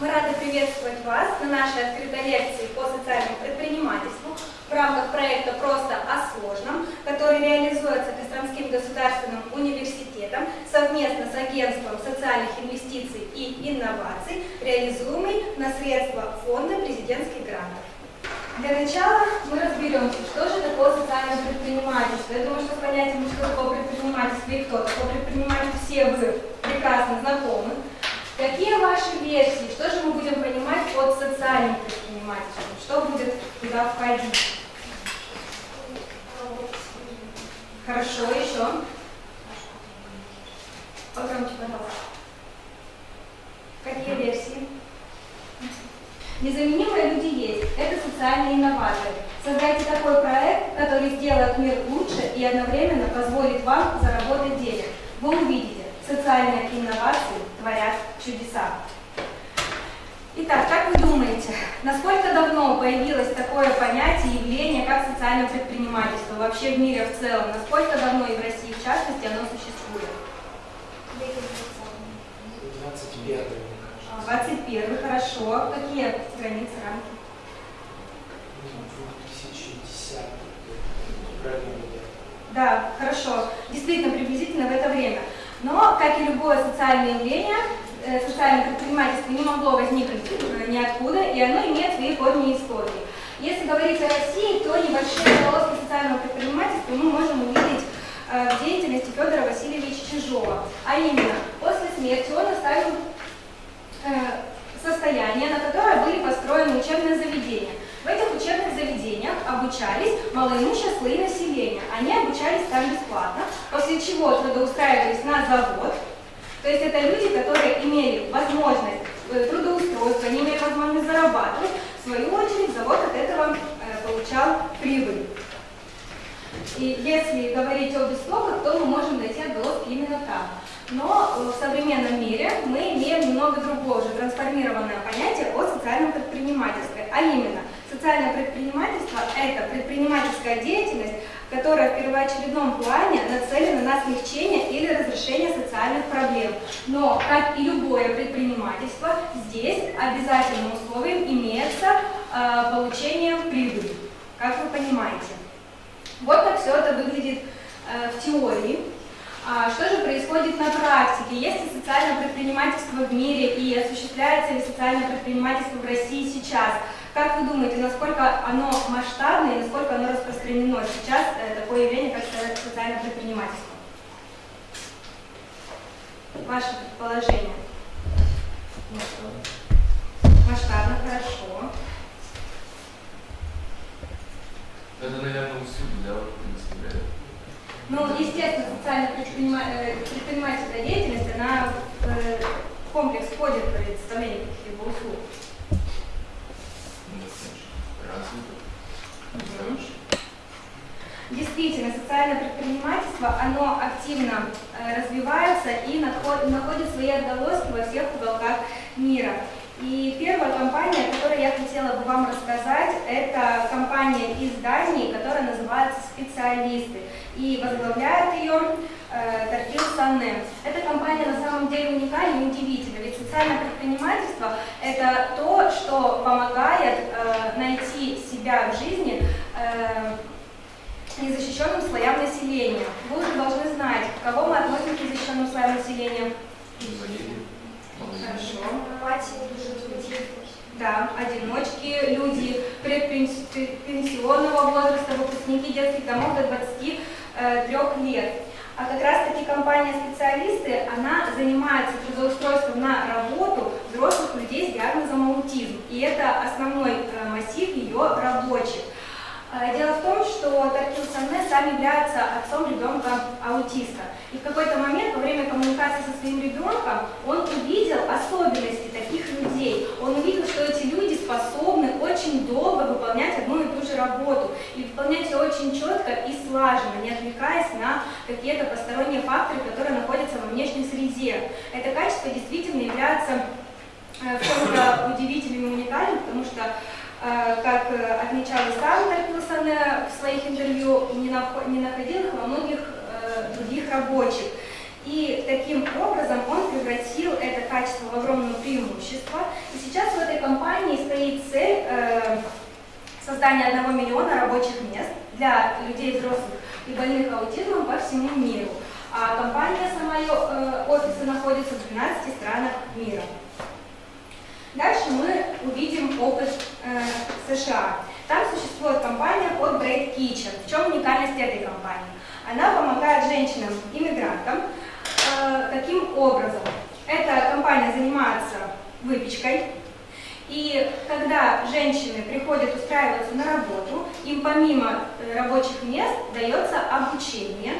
Мы рады приветствовать вас на нашей открытой лекции по социальному предпринимательству в рамках проекта «Просто о сложном», который реализуется Костромским государственным университетом совместно с Агентством социальных инвестиций и инноваций, реализуемый на средства Фонда президентских грантов. Для начала мы разберемся, что же такое социальное предпринимательство. Я думаю, что с понятием, что такое предпринимательство и кто такое предприниматель, все вы прекрасно знакомы. Какие ваши версии? Что же мы будем понимать под социальным предпринимательством? Что будет туда входить? Хорошо, еще. Погромче, пожалуйста. Какие версии? Незаменимые люди есть. Это социальные инноваторы. Создайте такой проект, который сделает мир лучше и одновременно позволит вам заработать денег. Вы увидите, социальные инновации творят чудеса. Итак, как вы думаете, насколько давно появилось такое понятие, явление, как социальное предпринимательство вообще в мире в целом? Насколько давно и в России в частности оно существует? 21 21 хорошо. Какие границы, рамки? 2010 правильно Да, хорошо. Действительно, приблизительно в это время. Но, как и любое социальное явление, социальное предпринимательство не могло возникнуть э, ниоткуда, и оно имеет свои корни и истории. Если говорить о России, то небольшие полоски социального предпринимательства мы можем увидеть э, в деятельности Федора Васильевича Чижова. А именно, после смерти он оставил состояние, на которое были построены учебные заведения. В этих учебных заведениях обучались малоимущие слои населения. Они обучались там бесплатно, после чего трудоустраивались на завод. То есть это люди, которые имели возможность э, трудоустройства, они имели возможность зарабатывать. В свою очередь завод от этого э, получал прибыль. И если говорить об истоках, то мы можем найти отголоски именно там. Но э, в современном мире мы имеем немного другое, уже трансформированное понятие о социальном предпринимательстве, а именно – Социальное предпринимательство – это предпринимательская деятельность, которая в первоочередном плане нацелена на смягчение или разрешение социальных проблем. Но, как и любое предпринимательство, здесь обязательным условием имеется э, получение прибыли, как вы понимаете. Вот как все это выглядит э, в теории. А что же происходит на практике? Есть ли социальное предпринимательство в мире и осуществляется ли социальное предпринимательство в России сейчас? Как вы думаете, насколько оно масштабное и насколько оно распространено сейчас, э, такое явление, как социальное предпринимательство? Ваше предположение? Масштабно, хорошо. Это, наверное, усилий, да, представляет? Ну, естественно, социальная э, предпринимательская деятельность, она э, в комплекс входит в представление каких-либо услуг. Действительно, социальное предпринимательство, оно активно э, развивается и находит свои отголоски во всех уголках мира. И первая компания, о которой я хотела бы вам рассказать, это компания из Дании, которая называется «Специалисты». И возглавляет ее э, Тартил Санне. Эта компания на самом деле уникальна и удивительна, ведь социальное предпринимательство – это то, что помогает э, найти себя в жизни э, незащищенным слоям населения. Вы уже должны знать, кого мы относим к незащищенным слоям населения. Хорошо. Да, одиночки, люди предпенсионного возраста, выпускники детских домов до 23 лет. А как раз таки компания специалисты, она занимается трудоустройством на работу взрослых людей с диагнозом аутизм. И это основной э, массив ее рабочих. Э, дело в том, что Таркил Санне сам является отцом ребенка аутиста. И в какой-то момент во время коммуникации со своим ребенком он увидел особенности таких людей. Он увидел, что эти люди способны очень долго выполнять одну и ту же работу. И выполнять ее очень четко и слаженно, не отвлекаясь на какие-то посторонние факторы, которые находятся во внешней среде. Это качество действительно является э, чем-то удивительным и уникальным, потому что э, как отмечал и сам Таркилсане в своих интервью, не находил их во многих других рабочих. И таким образом он превратил это качество в огромное преимущество. И сейчас стоит цель э, создания одного миллиона рабочих мест для людей взрослых и больных аутизмом по всему миру. А компания сама, ее э, офисы находятся в 12 странах мира. Дальше мы увидим опыт э, США. Там существует компания под Great Kitchen. В чем уникальность этой компании? Она помогает женщинам-иммигрантам э, таким образом. Эта компания занимается выпечкой, и когда женщины приходят устраиваться на работу, им помимо э, рабочих мест дается обучение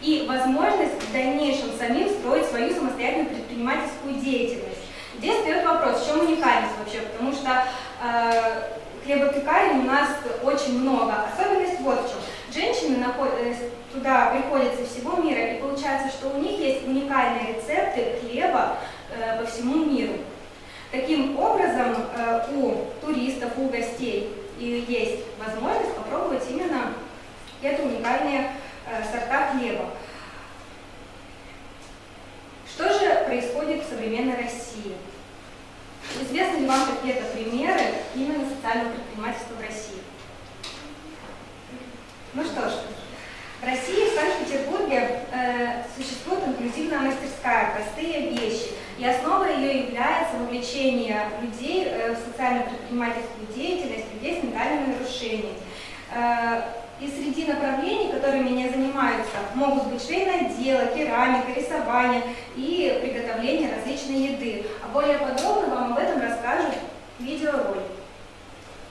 и возможность в дальнейшем самим строить свою самостоятельную предпринимательскую деятельность. Здесь встает вопрос, в чем уникальность вообще, потому что э, хлебопекарен у нас очень много. Особенность вот в чем. Женщины. Э, туда приходят со всего мира, и получается, что у них есть уникальные рецепты хлеба э, по всему миру. Таким образом, э, у туристов, у гостей есть возможность попробовать именно это уникальные э, сорта хлеба. Происходит в современной России? Известны ли вам какие-то примеры именно социального предпринимательства в России? Ну что ж, в России, в Санкт-Петербурге э, существует инклюзивная мастерская «Простые вещи», и основой ее является вовлечение людей э, в социально-предпринимательскую деятельность людей с ментальными нарушениями. Э, и среди направлений, которыми они занимаются, могут быть швейное дело, керамика, рисование и приготовление различной еды. А более подробно вам об этом расскажут видеоролик.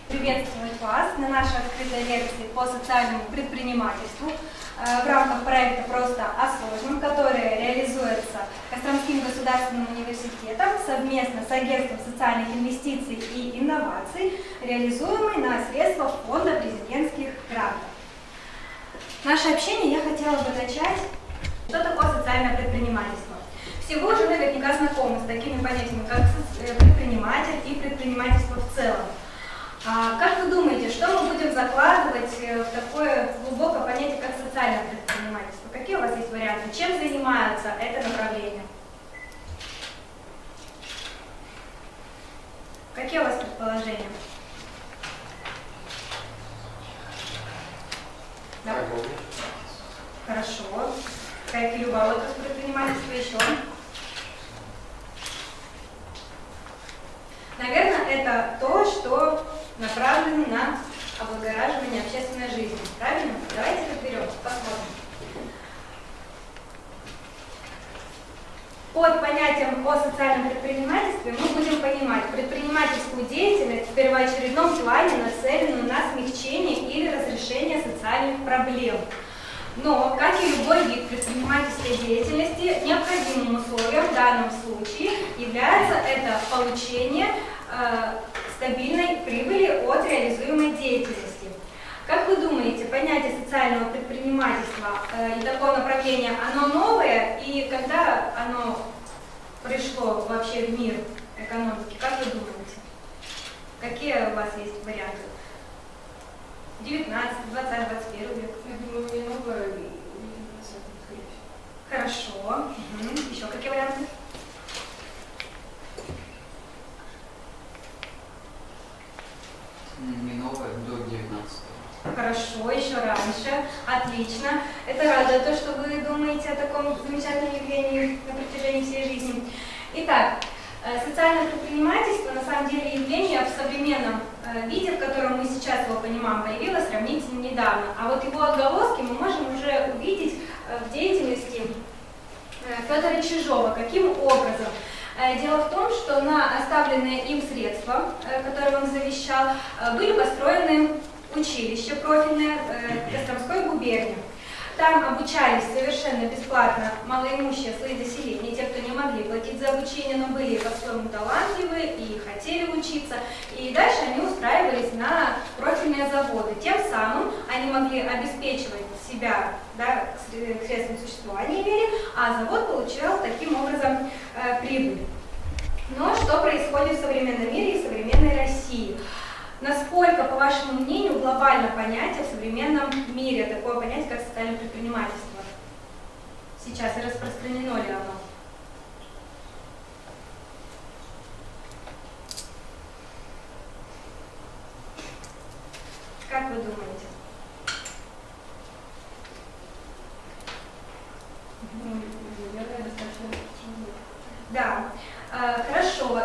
Приветствую вас на нашей открытой лекции по социальному предпринимательству э, в рамках проекта «Просто о сложном», который реализуется Костромским государственным университетом совместно с Агентством социальных инвестиций и инноваций, реализуемый на средства Фонда президентских грантов. Наше общение я хотела бы начать. Что такое социальное предпринимательство? Все вы уже наверняка знакомы с такими понятиями, как э, предприниматель и предпринимательство в целом. А как вы думаете, что мы будем закладывать э, в такое глубокое понятие, как социальное предпринимательство? Какие у вас есть варианты? Чем занимается это направление? Какие у вас предположения? Да? Хорошо. Как и любая отрасль предпринимательства еще. Наверное, это то, что направлено на облагораживание общественной жизни. Правильно? Давайте разберем, посмотрим. Под понятием о социальном предпринимательстве мы будем понимать предпринимательскую деятельность в первоочередном плане, нацеленную на смягчение или разрешение социальных проблем. Но, как и любой вид предпринимательской деятельности, необходимым условием в данном случае является это получение э, стабильной прибыли от реализуемой деятельности. Как вы думаете, понятие социального предпринимательства э, и такое направление, оно новое, и когда оно пришло вообще в мир экономики, как вы думаете? Какие у вас есть варианты? 19, 20, 21 век? Я думаю, не новое, Хорошо. Угу. Еще какие варианты? Не новое, до 19 Хорошо, еще раньше. Отлично. Это радует то, что вы думаете о таком замечательном явлении на протяжении всей жизни. Итак, э, социальное предпринимательство на самом деле явление в современном э, виде, в котором мы сейчас его понимаем, появилось сравнительно недавно. А вот его отголоски мы можем уже увидеть э, в деятельности Федора Чижова. Каким образом? Дело в том, что на оставленные им средства, которые он завещал, были построены училище профильное Костромской губернии. Там обучались совершенно бесплатно малоимущие слои населения, те, кто не могли платить за обучение, но были по-своему талантливы и хотели учиться. И дальше они устраивались на профильные заводы. Тем самым они могли обеспечивать себя да, средством существования имели, а завод получал таким образом э, прибыль. Но что происходит в современном мире и современной России? Насколько, по вашему мнению, глобально понятие в современном мире, такое понятие, как социальное предпринимательство? Сейчас и распространено ли оно? Как вы думаете? Да, э, хорошо,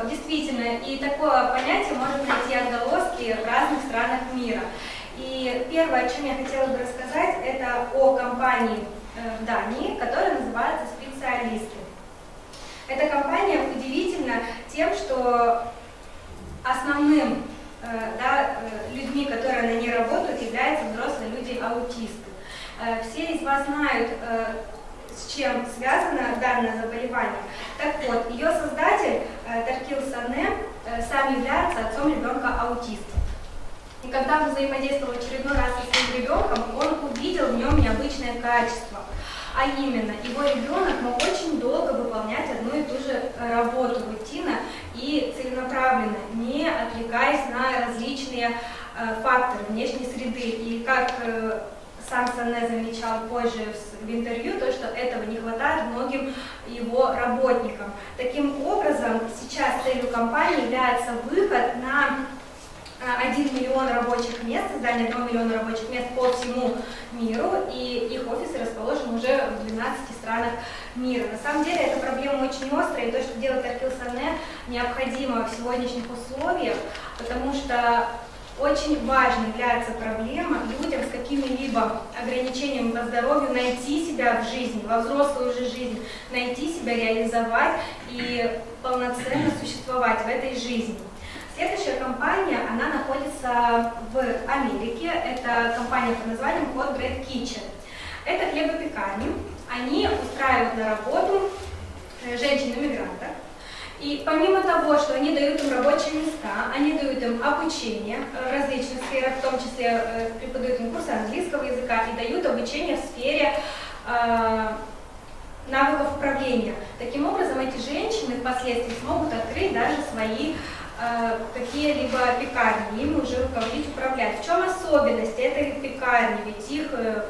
действительно, и такое понятие может найти отголоски в разных странах мира. И первое, о чем я хотела бы рассказать, это о компании э, в Дании, которая называется «Специалисты». Эта компания удивительна тем, что основным э, да, людьми, которые на ней работают, являются взрослые люди-аутисты. Все из вас знают с чем связано данное заболевание. Так вот, ее создатель э, Таркил Сане э, является отцом ребенка аутиста. И когда он взаимодействовал очередной раз со своим ребенком, он увидел в нем необычное качество. А именно, его ребенок мог очень долго выполнять одну и ту же э, работу рутина и целенаправленно, не отвлекаясь на различные факторы внешней среды. И как сам Сане замечал позже в интервью, то, что этого не хватает многим его работникам. Таким образом, сейчас целью компании является выход на 1 а, миллион рабочих мест, создание 1 миллиона рабочих мест по всему миру, и их офисы расположены уже в 12 странах мира. На самом деле эта проблема очень острая, и то, что делает Аркил Сане, необходимо в сегодняшних условиях, потому что очень важной является проблема людям с какими-либо ограничениями по здоровью найти себя в жизни, во взрослую уже жизнь, найти себя, реализовать и полноценно существовать в этой жизни. Следующая компания, она находится в Америке. Это компания под названием Hot Bread Kitchen. Это хлебопекарни. Они устраивают на работу э, женщин-иммигрантов, и помимо того, что они дают им рабочие места, они дают им обучение в различных сферах, в том числе э, преподают им курсы английского языка и дают обучение в сфере э, навыков управления. Таким образом, эти женщины впоследствии смогут открыть даже свои э, какие-либо пекарни, ими уже руководить, управлять. В чем особенность этой пекарни? Ведь их э,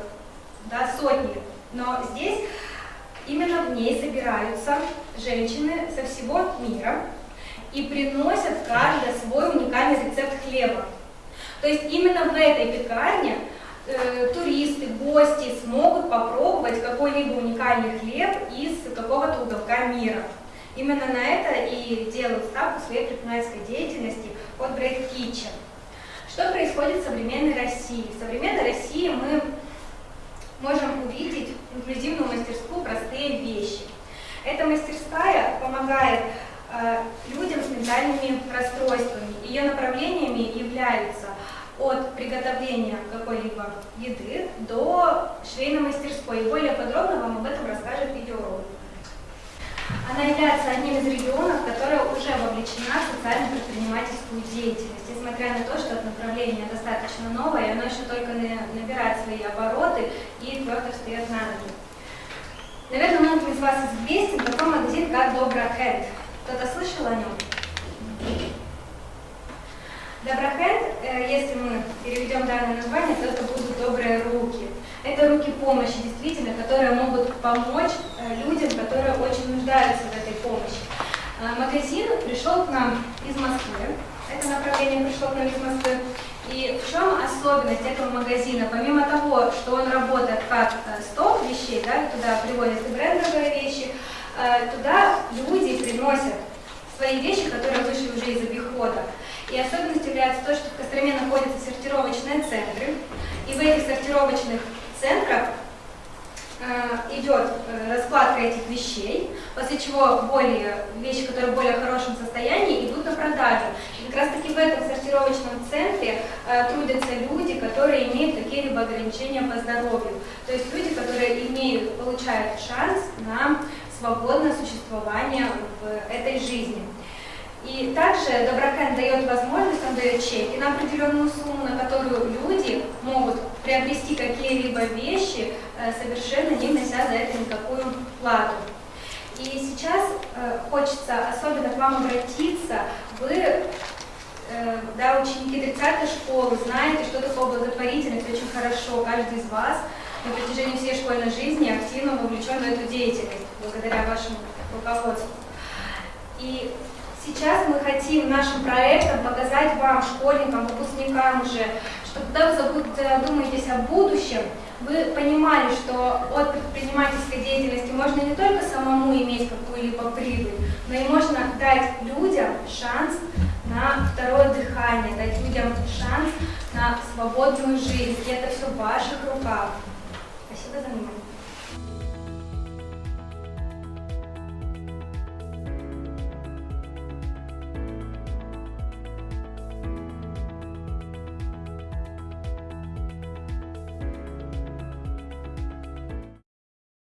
да, сотни. Но здесь Именно в ней собираются женщины со всего мира и приносят каждый свой уникальный рецепт хлеба. То есть именно в этой пекарне э, туристы, гости смогут попробовать какой-либо уникальный хлеб из какого-то уголка мира. Именно на это и делают ставку своей предпринимательской деятельности от Bread Kitchen. Что происходит в современной России? В современной России мы можем увидеть инклюзивную мастерскую «Простые вещи». Эта мастерская помогает э, людям с ментальными расстройствами. Ее направлениями являются от приготовления какой-либо еды до швейной мастерской. И более подробно вам об этом расскажет видеоролик. Она является одним из регионов, которая уже вовлечена в социально-предпринимательскую деятельность. Несмотря на то, что это направление достаточно новое, оно еще только набирает свои обороты и твердо встает на ноги. Наверное, многим из вас известен такой магазин, как Доброхенд. Кто-то слышал о нем? Доброхенд, э, если мы переведем данное название, то это будут добрые руки. Это руки помощи, действительно, которые могут помочь э, людям, которые очень нуждаются в этой помощи. Э, магазин пришел к нам из Москвы. Это направление пришло к нам из Москвы. И в чем особенность этого магазина? Помимо того, что он работает как стоп вещей, да, туда приводят и брендовые вещи, туда люди приносят свои вещи, которые вышли уже из обихода. И особенностью является то, что в Костроме находятся сортировочные центры, и в этих сортировочных центрах э, идет э, раскладка этих вещей, после чего более, вещи, которые в более хорошем состоянии, идут на продажу. И как раз таки в этом сортировочном центре э, трудятся люди, которые имеют какие-либо ограничения по здоровью. То есть люди, которые имеют, получают шанс на свободное существование в этой жизни. И также Доброкэн дает возможность, он дает чеки на определенную сумму, на которую люди могут приобрести какие-либо вещи, э, совершенно не внося за это никакую плату. И сейчас э, хочется особенно к вам обратиться. Вы, э, да, ученики 30 школы, знаете, что такое благотворительность очень хорошо. Каждый из вас на протяжении всей школьной жизни активно вовлечен в эту деятельность, благодаря вашему руководству. И Сейчас мы хотим нашим проектом показать вам, школьникам, выпускникам уже, что когда вы задумаетесь о будущем, вы понимали, что от предпринимательской деятельности можно не только самому иметь какую-либо прибыль, но и можно дать людям шанс на второе дыхание, дать людям шанс на свободную жизнь. И это все в ваших руках. Спасибо за внимание.